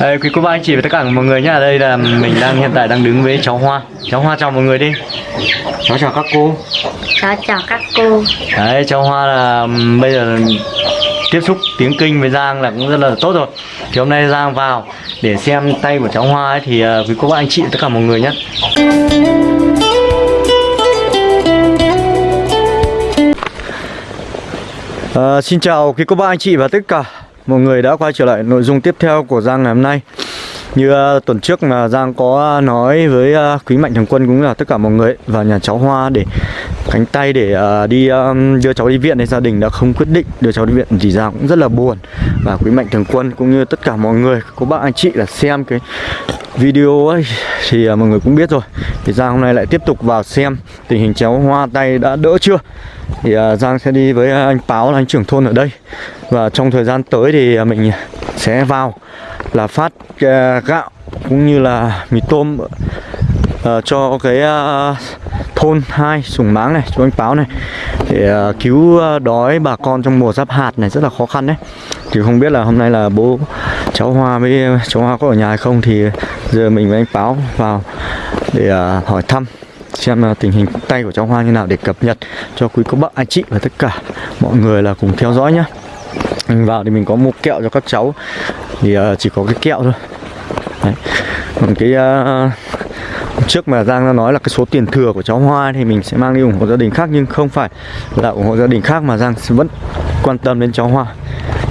Đây, quý cô bác anh chị và tất cả mọi người nhé. Đây là mình đang hiện tại đang đứng với cháu Hoa. Cháu Hoa chào mọi người đi. Cháu chào các cô. Cháu chào các cô Đấy, cháu Hoa là bây giờ tiếp xúc tiếng kinh với Giang là cũng rất là tốt rồi. Thì hôm nay Giang vào để xem tay của cháu Hoa ấy, thì ờ, quý cô bác anh chị và tất cả mọi người nhé. Ờ, xin chào quý cô bác anh chị và tất cả mọi người đã quay trở lại nội dung tiếp theo của Giang ngày hôm nay. Như uh, tuần trước mà Giang có à, nói với uh, quý mạnh thường quân cũng là tất cả mọi người và nhà cháu Hoa để cánh tay để uh, đi um, đưa cháu đi viện thì gia đình đã không quyết định đưa cháu đi viện. Thì Giang cũng rất là buồn. Và quý mạnh thường quân cũng như tất cả mọi người có bạn anh chị là xem cái video ấy thì uh, mọi người cũng biết rồi. Thì Giang hôm nay lại tiếp tục vào xem tình hình cháu Hoa tay đã đỡ chưa? Thì uh, Giang sẽ đi với anh Báo là anh trưởng thôn ở đây và trong thời gian tới thì à, mình sẽ vào là phát à, gạo cũng như là mì tôm à, cho cái thôn hai sùng máng này cho anh Báo này để cứu đói bà con trong mùa giáp hạt này rất là khó khăn đấy thì không biết là hôm nay là bố, cháu Hoa với cháu Hoa có ở nhà hay không thì giờ mình với anh Báo vào để hỏi thăm, xem là tình hình tay của cháu Hoa như nào để cập nhật cho quý cô bác, anh chị và tất cả mọi người là cùng theo dõi nhé mình vào thì mình có mua kẹo cho các cháu. Thì uh, chỉ có cái kẹo thôi. Đấy. còn cái uh, trước mà Giang đã nói là cái số tiền thừa của cháu Hoa thì mình sẽ mang đi ủng hộ gia đình khác nhưng không phải là ủng hộ gia đình khác mà Giang vẫn quan tâm đến cháu Hoa.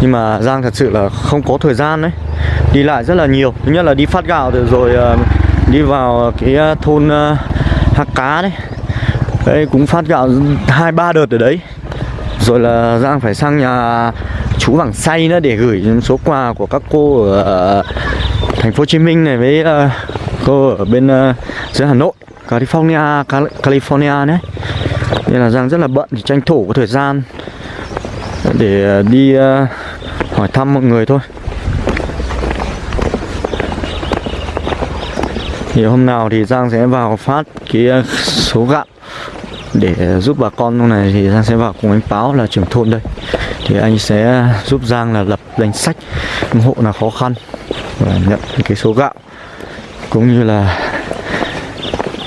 Nhưng mà Giang thật sự là không có thời gian đấy đi lại rất là nhiều. Thứ nhất là đi phát gạo rồi, rồi ờ, đi vào cái thôn ờ, Hạc Cá đấy. Đấy cũng phát gạo hai ba đợt ở đấy. Rồi là Giang phải sang nhà chú Vàng Say nữa để gửi những số quà của các cô ở, thành phố Hồ Chí Minh này với uh, cô ở bên uh, dưới Hà Nội California Cal- California đấy nên là Giang rất là bận thì tranh thủ có thời gian để ờ, đi uh, hỏi thăm mọi người thôi. Thì hôm nào thì Giang sẽ vào phát cái số gạo để giúp bà con lúc này thì Giang sẽ vào cùng anh Báo là trưởng thôn đây. Thì anh sẽ giúp Giang là lập danh sách những hộ nào khó khăn và nhận cái số gạo, cũng như là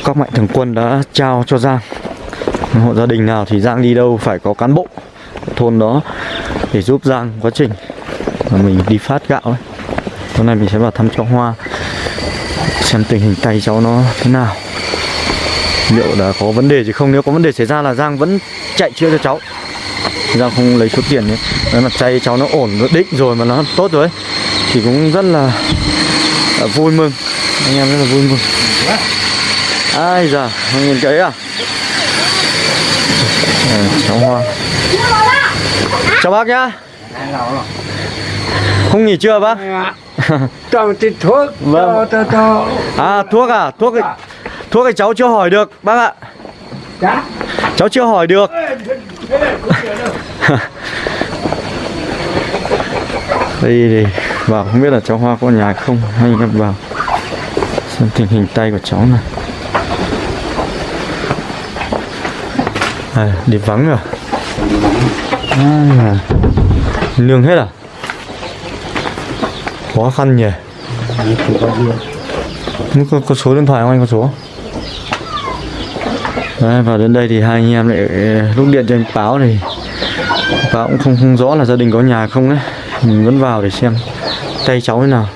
các mạnh thường quân đã trao cho Giang. Hộ gia đình nào thì Giang đi đâu phải có cán bộ thôn đó để giúp Giang quá trình mà mình đi phát gạo ấy. Hôm nay mình sẽ vào thăm cháu Hoa, xem tình hình tay cháu nó thế nào liệu là có vấn đề gì không? Nếu có vấn đề xảy ra là Giang vẫn chạy chữa cho cháu. Giang không lấy số tiền ấy. Nếu mà tay cháu nó ổn nó định rồi mà nó tốt rồi ấy, thì cũng rất là, là vui mừng. Anh em rất là vui mừng. Ai giờ nhìn cái à? À, cháu Hoa. Chào bác nhá. Không nghỉ trưa bác. Toàn tiền thuốc Vâng. à thuốc à? Thuốc thuốc thì cháu chưa hỏi được bác ạ. Dạ. Cháu chưa hỏi được. Đây thì vào không biết là cháu hoa có nhà không? Hay em vào xem tình hình tay của cháu này à, đi vắng rồi à, nương hết à? Khó khăn nhỉ. Có, có số điện thoại không anh? Có số Đấy, vào đến đây thì hai anh em lại ờ, lúc điện cho anh Báo thì Báo cũng không không rõ là gia đình có nhà không đấy Mình vẫn vào để xem tay cháu thế nào.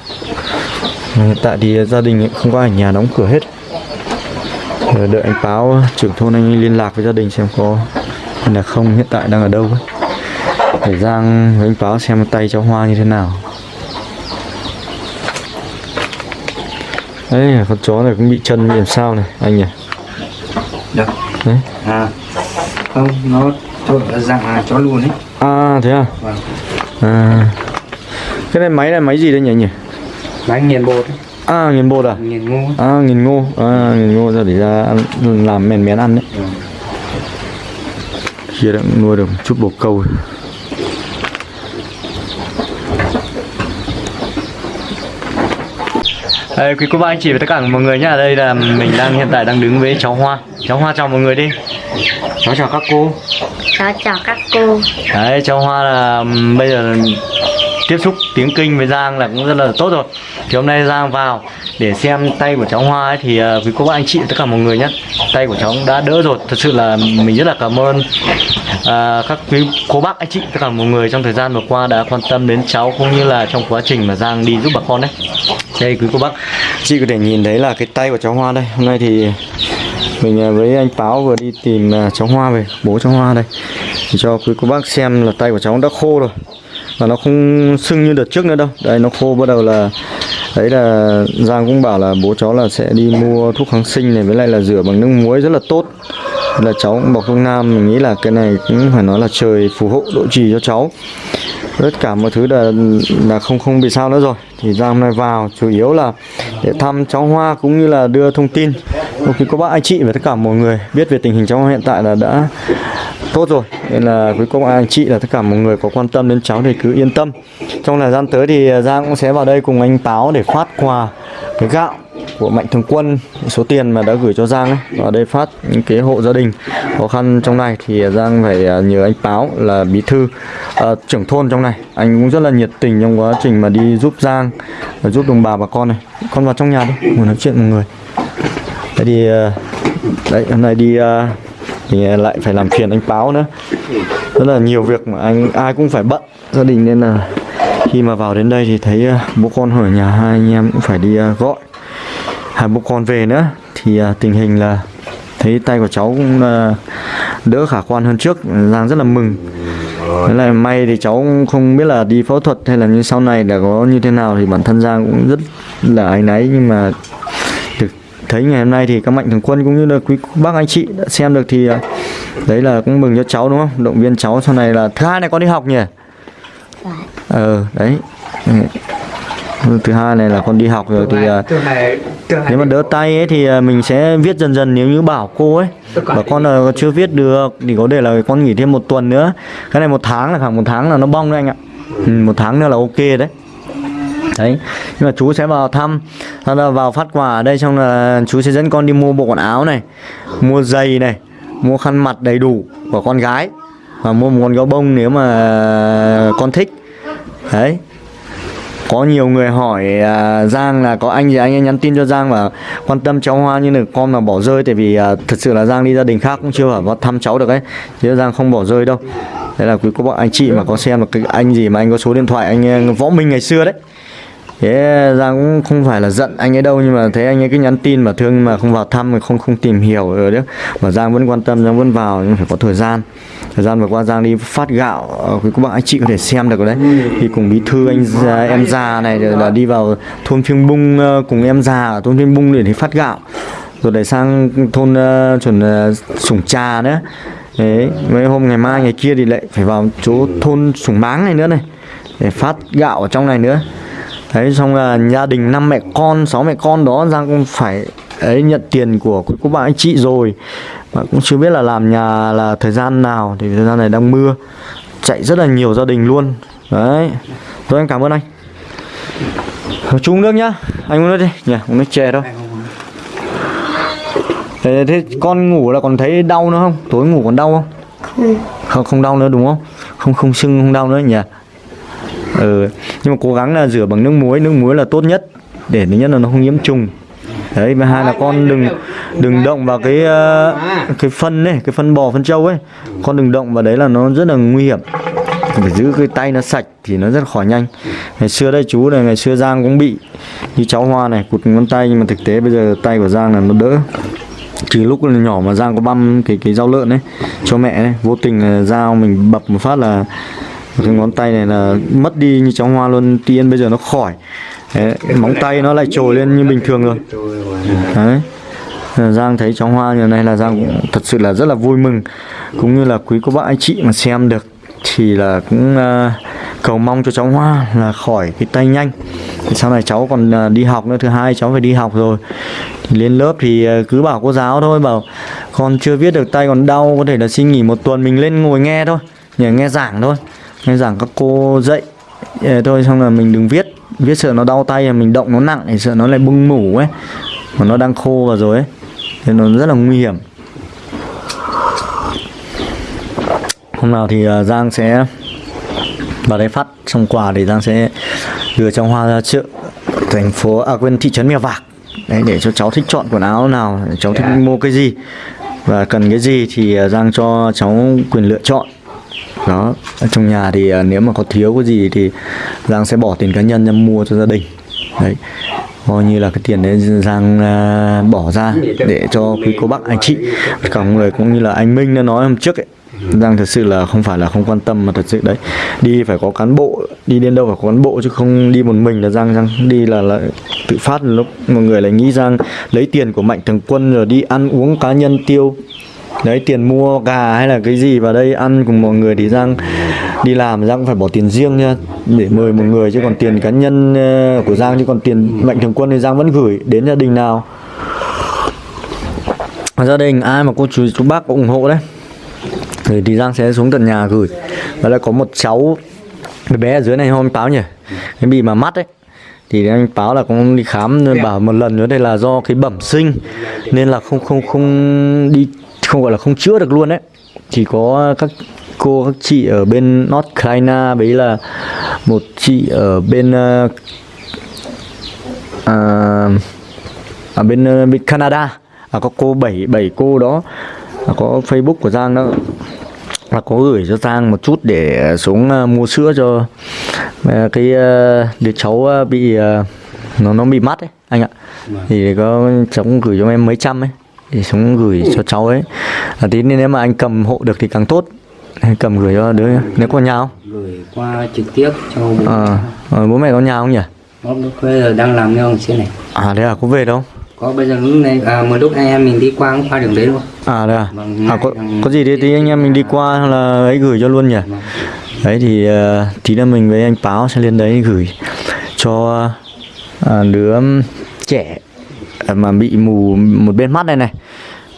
Hiện tại thì gia đình không có ở nhà đóng cửa hết. Đợi anh Báo trưởng thôn anh liên lạc với gia đình xem có là không hiện tại đang ở đâu ấy. Để Giang với anh Báo xem tay cháu Hoa như thế nào. Đấy con chó này cũng bị chân bị làm sao này anh nhỉ? Được Đấy. À Không nó thôi dạng là chó luôn ấy À thế à? Vâng À. Cái này máy là máy gì đây nhỉ nhỉ? Máy nghiền bột ấy À nghiền bột à? Nghiền ngu À nghiền ngô. À nghiền ngô ra để ra ăn, làm mèn mén ăn đấy. Ừ. Kia đã nuôi được chút bồ câu. rồi. Đây, quý cô bác anh chị và tất cả mọi người nhá Đây là mình đang hiện tại đang đứng với cháu Hoa. Cháu Hoa chào mọi người đi. Cháu chào các cô. Cháu chào các cô. Đấy, cháu Hoa là bây giờ tiếp xúc tiếng kinh với Giang là cũng rất là tốt rồi. Thì hôm nay Giang vào để xem tay của cháu Hoa ấy, thì uh, với cô bác anh chị tất cả mọi người nhé tay của cháu đã đỡ rồi. Thật sự là mình rất là cảm ơn uh, các quý cô bác anh chị tất cả mọi người trong thời gian vừa qua đã quan tâm đến cháu cũng như là trong quá trình mà Giang đi giúp bà con đấy đây quý cô bác. Chị có thể nhìn thấy là cái tay của cháu Hoa đây. Hôm nay thì mình à, với anh Báo vừa đi tìm à, cháu Hoa về, bố cháu Hoa đây. Thì cho quý cô bác xem là tay của cháu đã khô rồi. Và nó không sưng như đợt trước nữa đâu. Đây, nó khô bắt đầu là, đấy là Giang cũng bảo là bố cháu là sẽ đi mua thuốc kháng sinh này, với lại là rửa bằng nước muối rất là tốt. Là cháu cũng bọc thuốc nam, mình nghĩ là cái này cũng phải nói là trời phù hộ độ trì cho cháu tất cả mọi thứ là là không không bị sao nữa rồi. Thì Giang hôm nay vào, chủ yếu là để thăm cháu Hoa cũng như là đưa thông tin. Một khi có bác anh chị và tất cả mọi người biết về tình hình cháu Hoa hiện tại là đã tốt rồi. Nên là quý cô bác anh chị là tất cả mọi người có quan tâm đến cháu thì cứ yên tâm. Trong thời gian tới thì Giang cũng sẽ vào đây cùng anh Táo để phát quà cái gạo của Mạnh Thường Quân số tiền mà đã gửi cho Giang ấy và đây phát những cái hộ gia đình khó khăn trong này thì Giang phải à, nhờ anh Báo là bí thư uh, trưởng thôn trong này. Anh cũng rất là nhiệt tình trong quá trình mà đi giúp Giang và giúp đồng bào bà con này. Con vào trong nhà đi ngồi nói chuyện mọi người. Đấy thì uh, đấy hôm nay đi uh, thì lại phải làm phiền anh Báo nữa. Rất là nhiều việc mà anh ai cũng phải bận gia đình nên là khi mà vào đến đây thì thấy bố con ở nhà hai anh em cũng phải đi gọi hai bố con về nữa. Thì à, tình hình là thấy tay của cháu cũng à, đỡ khả quan hơn trước Giang rất là mừng. Thế là may thì cháu cũng không biết là đi phẫu thuật hay là như sau này là có như thế nào thì bản thân Giang cũng rất là áy náy. Nhưng mà được thấy ngày hôm nay thì các mạnh thường quân cũng như là quý bác anh chị đã xem được thì à, đấy là cũng mừng cho cháu đúng không? Động viên cháu sau này là thứ hai này con đi học nhỉ? Ờ đấy. Ừ, thứ hai này là con đi học rồi thì à, nếu mà đỡ tay ấy thì à, mình sẽ viết dần dần nếu như bảo cô ấy. Bảo con là chưa viết được thì có thể là con nghỉ thêm một tuần nữa. Cái này một tháng là khoảng một tháng là nó bong đấy anh ạ. Ừ, một tháng nữa là ok đấy. Đấy nhưng mà chú sẽ vào thăm sau đó vào phát quà ở đây xong là chú sẽ dẫn con đi mua bộ quần áo này mua giày này mua khăn mặt đầy đủ của con gái và mua một con gấu bông nếu mà con thích. Đấy có nhiều người hỏi uh, Giang là có anh gì anh ấy nhắn tin cho Giang và quan tâm cháu Hoa như là con mà bỏ rơi tại vì uh, thật sự là Giang đi gia đình khác cũng chưa vào thăm cháu được ấy. Chứ Giang không bỏ rơi đâu. Đấy là quý cô bác anh chị mà có xem được cái anh gì mà anh có số điện thoại anh à, Võ Minh ngày xưa đấy thế Giang cũng không phải là giận anh ấy đâu nhưng mà thấy anh ấy cứ nhắn tin mà thương mà không vào thăm mà không không tìm hiểu rồi đấy. Mà Giang vẫn quan tâm Giang vẫn vào nhưng phải có thời gian. Thời gian vừa qua Giang đi phát gạo ờ, quý cô bác anh chị có thể xem được đấy. Thì cùng bí thư anh ờ, em già này rồi là đi vào thôn phiêng bung ờ, cùng em già ở thôn phiêng bung để đi phát gạo. Rồi để sang thôn uh, chuẩn uh, sủng trà nữa. Đấy mấy hôm ngày mai ngày kia thì lại phải vào chỗ thôn sủng máng này nữa này để phát gạo ở trong này nữa đấy xong là gia đình năm mẹ con sáu mẹ con đó giang cũng phải ấy nhận tiền của cô bác anh chị rồi. Mà cũng chưa biết là làm nhà là thời gian nào thì thời gian này đang mưa. Chạy rất là nhiều gia đình luôn. Đấy. Tôi anh cảm ơn anh. Chú uống nước nhá. Anh uống nước đi. Nhỉ uống nước chè thôi. Thế, thế con ngủ là còn thấy đau nữa không? Tối ngủ còn đau không? Không không đau nữa đúng không? Không không sưng không đau nữa nhỉ ừ. Nhưng mà cố gắng là rửa bằng nước muối. Nước muối là tốt nhất để thứ nhất là nó không nhiễm trùng. Đấy và hai là con đừng đừng động vào cái ờ, cái phân ấy cái phân bò phân trâu ấy. Con đừng động vào đấy là nó rất là nguy hiểm. Phải giữ cái tay nó sạch thì nó rất khỏi nhanh. Ngày xưa đây chú này ngày xưa Giang cũng bị như cháu Hoa này cụt ngón tay nhưng mà thực tế bây giờ tay của Giang là nó đỡ. Chỉ lúc là nhỏ mà Giang có băm cái cái rau lợn ấy cho mẹ ấy, vô tình là dao mình bập một phát là cái ngón tay này là mất đi như cháu Hoa luôn tiên bây giờ nó khỏi. Đấy, móng tay nó lại trồi lên như bình thường rồi. đấy. Giang thấy cháu Hoa như này là Giang cũng thật sự là rất là vui mừng. Cũng như là quý cô bác anh chị mà xem được thì là cũng à, cầu mong cho cháu Hoa là khỏi cái tay nhanh. Thì sau này cháu còn à, đi học nữa thứ hai cháu phải đi học rồi. Thì lên lớp thì à, cứ bảo cô giáo thôi bảo con chưa viết được tay còn đau có thể là xin nghỉ một tuần mình lên ngồi nghe thôi nhờ nghe giảng thôi nghe giảng các cô dạy thôi xong là mình đừng viết. Viết sợ nó đau tay mình động nó nặng thì sợ nó lại bung mủ ấy. Mà nó đang khô vào rồi ấy. Thì nó rất là nguy hiểm. Hôm nào thì à, Giang sẽ Và đây phát xong quà thì Giang sẽ đưa cháu Hoa ra chợ thành phố à quên thị trấn Mèo Vạc. Đấy để cho cháu thích chọn quần áo nào cháu thích mua cái gì và cần cái gì thì à, Giang cho cháu quyền lựa chọn đó ở trong nhà thì ờ, nếu mà có thiếu cái gì thì Giang sẽ bỏ tiền cá nhân ra mua cho gia đình. Đấy coi như là cái tiền đấy Giang uh, bỏ ra để cho quý cô bác anh chị cả người cũng như là anh Minh đã nói hôm trước ấy. Giang thật sự là không phải là không quan tâm mà thật sự đấy đi phải có cán bộ đi đến đâu phải có cán bộ chứ không đi một mình là Giang Giang đi là, là tự phát. Lúc mọi người lại nghĩ Giang lấy tiền của mạnh thường quân rồi đi ăn uống cá nhân tiêu đấy tiền mua gà hay là cái gì vào đây ăn cùng mọi người thì Giang đi làm Giang cũng phải bỏ tiền riêng nha để mời một người. Chứ còn tiền cá nhân ờ, của Giang chứ còn tiền mạnh thường quân thì Giang vẫn gửi đến gia đình nào. Gia đình ai mà cô chú chú bác có ủng hộ đấy. Thì, thì Giang sẽ xuống tận nhà gửi. Và là có một cháu bé bé ở dưới này hôm báo nhỉ? Cái bị mà mắt ấy. Thì anh báo là cũng đi khám nên bảo một lần nữa đây là do cái bẩm sinh nên là không không không đi không gọi là không chữa được luôn đấy chỉ có các cô các chị ở bên North Carolina với là một chị ở bên uh, à, ở bên uh, bên Canada. À, có cô bảy bảy cô đó. À, có Facebook của Giang đó. Là có gửi cho Giang một chút để xuống uh, mua sữa cho uh, cái uh, đứa cháu uh, bị uh, nó nó bị mắt ấy anh ạ. Thì có cháu cũng gửi cho em mấy trăm ấy thì xuống gửi cho cháu ấy. À, tí nên nếu mà anh cầm hộ được thì càng tốt. Anh cầm gửi cho đứa nếu có nhà không? Gửi qua trực tiếp cho bố à, à, bố mẹ có nhà không nhỉ? Bố lúc bây giờ đang làm theo trên này. À đấy à có về đâu? Có bây giờ lúc này à, một lúc anh em mình đi qua cũng qua đường đấy luôn à đấy à, Vâng, à có, có gì thì, thì anh em mình đi qua là ấy gửi cho luôn nhỉ? Đấy thì uh, tí nữa mình với anh báo sẽ lên đấy gửi cho à, đứa trẻ À, mà bị mù một bên mắt này này.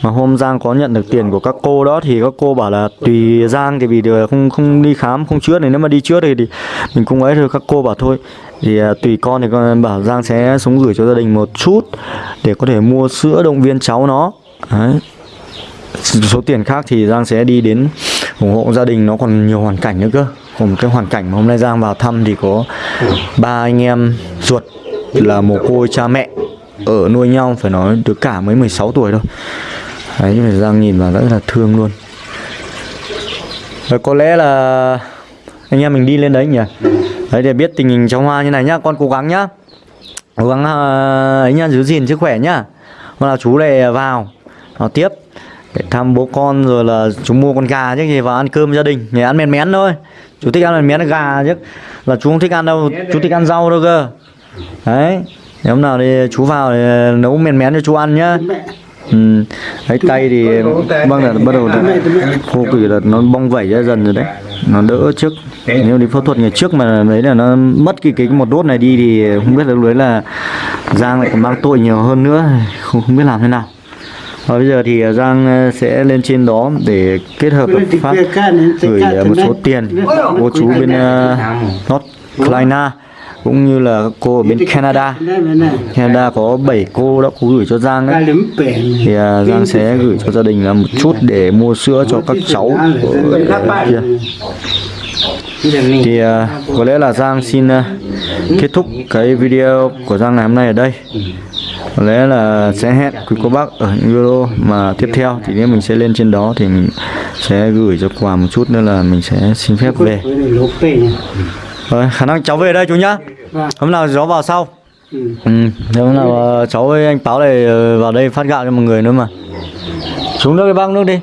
Mà hôm Giang có nhận được tiền của các cô đó thì các cô bảo là tùy Giang thì vì được không không đi khám không chữa này. Nếu mà đi chữa thì, thì mình cũng ấy thôi. Các cô bảo thôi. Thì à, tùy con thì con bảo Giang sẽ xuống gửi cho gia đình một chút để có thể mua sữa động viên cháu nó. Đấy. Số tiền khác thì Giang sẽ đi đến ủng hộ gia đình. Nó còn nhiều hoàn cảnh nữa cơ. Còn cái hoàn cảnh mà hôm nay Giang vào thăm thì có ba anh em ruột là mồ côi cha mẹ ở nuôi nhau phải nói đứa cả mới 16 tuổi thôi. Đấy phải Giang nhìn vào rất là thương luôn. Rồi có lẽ là anh em mình đi lên đấy nhỉ? Đấy để biết tình hình cháu Hoa như này nhá con cố gắng nhá. Cố gắng ờ, ấy nhá giữ gìn sức khỏe nhá. Hôm nào chú này vào vào tiếp. Để thăm bố con rồi là chú mua con gà chứ gì vào ăn cơm gia đình. Nhỉ ăn mén mén thôi. Chú thích ăn mén mén gà chứ. Là chú không thích ăn đâu chú thích ăn rau đâu cơ. Đấy nếu nào thì chú vào thì nấu mén mén cho chú ăn nhá. Ừ. đấy tay thì vâng là bắt đầu khô quỷ là nó bong vẩy ra dần rồi đấy. Nó đỡ trước. Nếu đi phẫu thuật ngày trước mà đấy là nó mất cái cái một đốt này đi thì không biết là lúc đấy là Giang lại còn mang tội nhiều hơn nữa. Không không biết làm thế nào. Và bây giờ thì Giang ờ, sẽ lên trên đó để kết hợp hợp pháp gửi một số tiền cô chú bên ờ, North Carolina cũng như là các cô ở bên Canada. Canada có 7 cô đã có gửi cho Giang đấy thì à, Giang sẽ gửi cho gia đình là một chút để mua sữa cho các cháu ở, kia. Thì uh, có lẽ là Giang xin uh, kết thúc cái video của Giang ngày hôm nay ở đây. Có lẽ là sẽ hẹn quý cô bác ở những video mà tiếp theo. Thì nếu mình sẽ lên trên đó thì mình sẽ gửi cho quà một chút nữa là mình sẽ xin phép về rồi khả năng cháu về đây chú nhá. Hôm nào cháu vào sau. Ừ. Thế hôm nào ờ, cháu với anh Báo này ờ, vào đây phát gạo cho mọi người nữa mà. Xuống nước đi bác nước đi.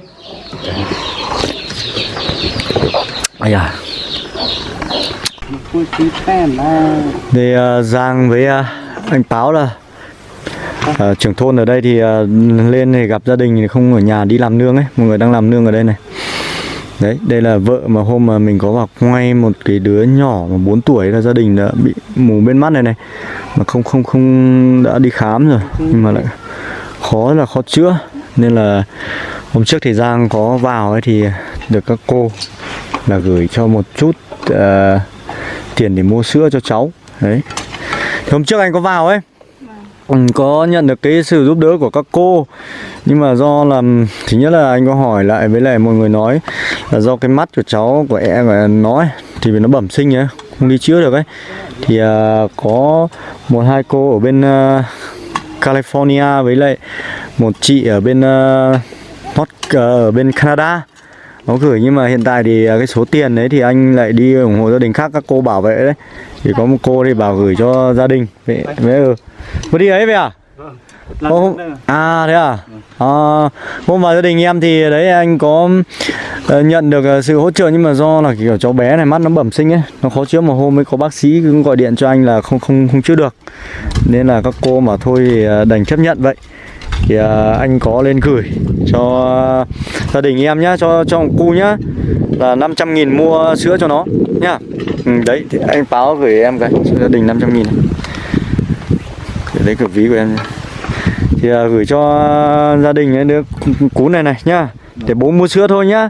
Ây da. Thì ờ, Giang với ờ, anh Báo là ờ, trưởng thôn ở đây thì ờ, lên thì gặp gia đình thì không ở nhà đi làm nương ấy. Mọi người đang làm nương ở đây này Đấy, đây là vợ mà hôm mà mình có vào quay một cái đứa nhỏ mà 4 tuổi là gia đình đã bị mù bên mắt này này. Mà không không không đã đi khám rồi Nhưng mà lại khó là khó chữa. Nên là hôm trước thì Giang có vào ấy thì được các cô là gửi cho một chút uh, tiền để mua sữa cho cháu. Đấy. Thì hôm trước anh có vào ấy có nhận được cái sự giúp đỡ của các cô. Nhưng mà do là thứ nhất là anh có hỏi lại với lại mọi người nói là do cái mắt của cháu của em của nó ấy, thì vì nó bẩm sinh ấy không đi chữa được ấy. Thì à, có một hai cô ở bên uh, California với lại một chị ở bên uh, North, à, ở bên Canada nó gửi nhưng mà hiện tại thì à, cái số tiền đấy thì anh lại đi ủng hộ gia đình khác các cô bảo vệ đấy. Thì có một cô thì bảo gửi cho gia đình. Vậy ừ. Có đi ấy vậy à? Ô, hôm- à thế à? À, hôm vào gia đình em thì đấy anh có ờ, nhận được ờ, sự hỗ trợ nhưng mà do là kiểu cháu bé này mắt nó bẩm sinh ấy nó khó chữa. Một hôm mới có bác sĩ cũng gọi điện cho anh là không không không chữa được. Nên là các cô mà thôi thì ờ, đành chấp nhận vậy thì à, anh có lên gửi cho gia đình em nhá cho cho cu nhá là 500 nghìn mua sữa cho nó nhá. Ừ, đấy thì anh báo gửi em cái cho gia đình 500 nghìn. Để lấy cái ví của em nhá. thì à, gửi cho gia đình ấy đứa cú này này nhá để bố mua sữa thôi nhá.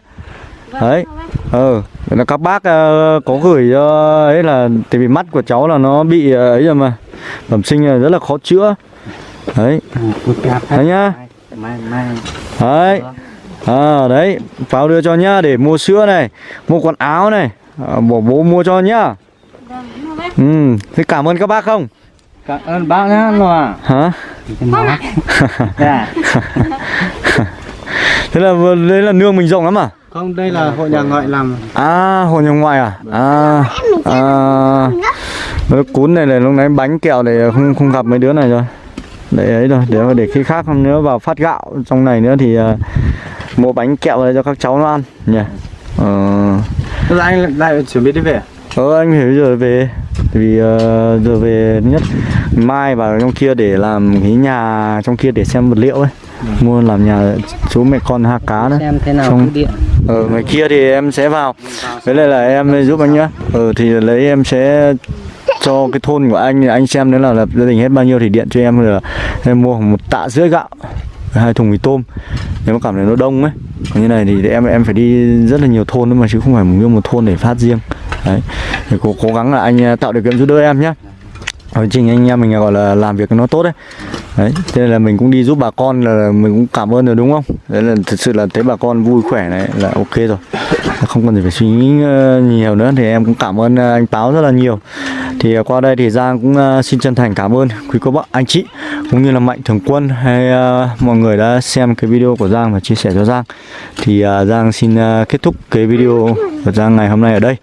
Đấy ờ là các bác à, có gửi cho ấy là tại vì mắt của cháu là nó bị ờ, ấy rồi mà bẩm sinh rất là khó chữa đấy. Đấy nhá. Mai mai đấy. À, đấy vào đưa cho nhá để mua sữa này mua quần áo này. À, bố bố mua cho nhá. Ừ thế cảm ơn các bác không? Cảm ơn bác nhá loa hả? Dạ. Thế là đấy là nương mình rộng lắm à? Không đây là hội nhà ngoại làm. À hồ nhà ngoại à? À à. Cún này là lúc nãy bánh kẹo này không không gặp mấy đứa này rồi để ấy rồi để để khi khác không nữa vào phát gạo trong này nữa thì à, mua bánh kẹo này cho các cháu nó ăn nhỉ? Ờ. Là anh lại chuẩn bị đi về Ờ anh bây giờ về Tại vì ờ, giờ về nhất Mai vào trong kia để làm cái nhà trong kia để xem vật liệu ấy. Mua làm nhà chú mẹ con ha cá nữa. Xem thế nào điện. Ở ngoài kia thì em sẽ vào. Với lại là em giúp anh nhá. Ờ thì lấy em sẽ cho cái thôn của anh anh xem nếu là, là gia đình hết bao nhiêu thì điện cho em là em mua một tạ rưỡi gạo hai thùng mì tôm. Nếu mà cảm thấy nó đông ấy. Còn như này thì em em phải đi rất là nhiều thôn nữa mà chứ không phải một một thôn để phát riêng. Đấy. Thì cố cố gắng là anh à, tạo điều kiện giúp đỡ em nhé quá trình anh em mình gọi là làm việc nó tốt đấy đấy, thế nên là mình cũng đi giúp bà con là mình cũng cảm ơn rồi, đúng không? Đấy là thực sự là thấy bà con vui khỏe này là ok rồi. Không cần gì phải suy nghĩ ờ, nhiều nữa, thì em cũng cảm ơn ờ, anh Táo rất là nhiều. Thì ờ, qua đây thì Giang cũng xin chân thành cảm ơn quý cô bác, anh chị, cũng như là Mạnh Thường Quân hay mọi người đã xem cái video của Giang và chia sẻ cho Giang. Thì Giang xin kết thúc cái video của Giang ngày hôm nay ở đây.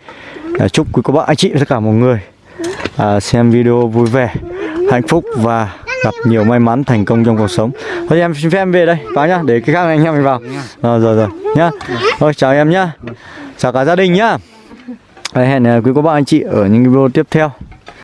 Chúc quý cô bác, anh chị tất cả mọi người xem video vui vẻ, hạnh phúc và gặp nhiều may mắn thành công trong cuộc sống. Thôi em xin phép em về đây, vào nhá, để cái khác anh em mình vào. Rồi rồi rồi, nhá. Thôi, chào em nhá. Chào cả gia đình nhá. Hẹn à, quý cô bác anh chị ở những video tiếp theo.